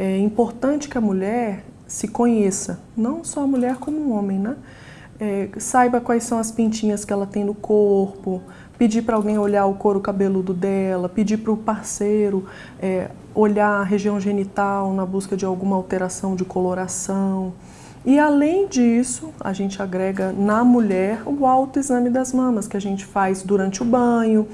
é importante que a mulher se conheça, não só a mulher como o homem, né? É, saiba quais são as pintinhas que ela tem no corpo, pedir para alguém olhar o couro cabeludo dela, pedir para o parceiro é, olhar a região genital na busca de alguma alteração de coloração. E além disso, a gente agrega na mulher o autoexame das mamas, que a gente faz durante o banho,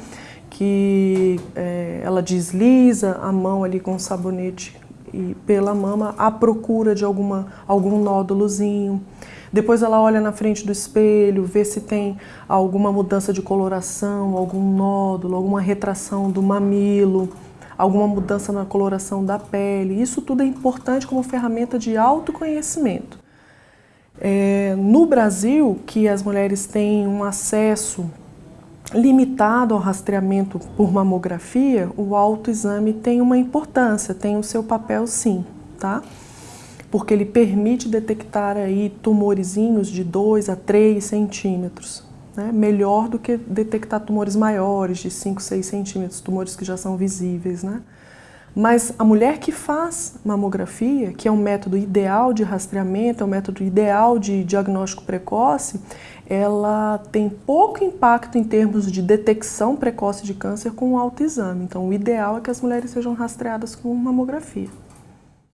que é, ela desliza a mão ali com sabonete e pela mama à procura de alguma, algum nódulozinho. Depois ela olha na frente do espelho, vê se tem alguma mudança de coloração, algum nódulo, alguma retração do mamilo, alguma mudança na coloração da pele. Isso tudo é importante como ferramenta de autoconhecimento. É, no Brasil, que as mulheres têm um acesso limitado ao rastreamento por mamografia, o autoexame tem uma importância, tem o seu papel sim, tá? Porque ele permite detectar aí tumorizinhos de 2 a 3 centímetros, né? melhor do que detectar tumores maiores, de 5, 6 centímetros, tumores que já são visíveis, né? Mas a mulher que faz mamografia, que é um método ideal de rastreamento, é um método ideal de diagnóstico precoce, ela tem pouco impacto em termos de detecção precoce de câncer com o autoexame. Então, o ideal é que as mulheres sejam rastreadas com mamografia.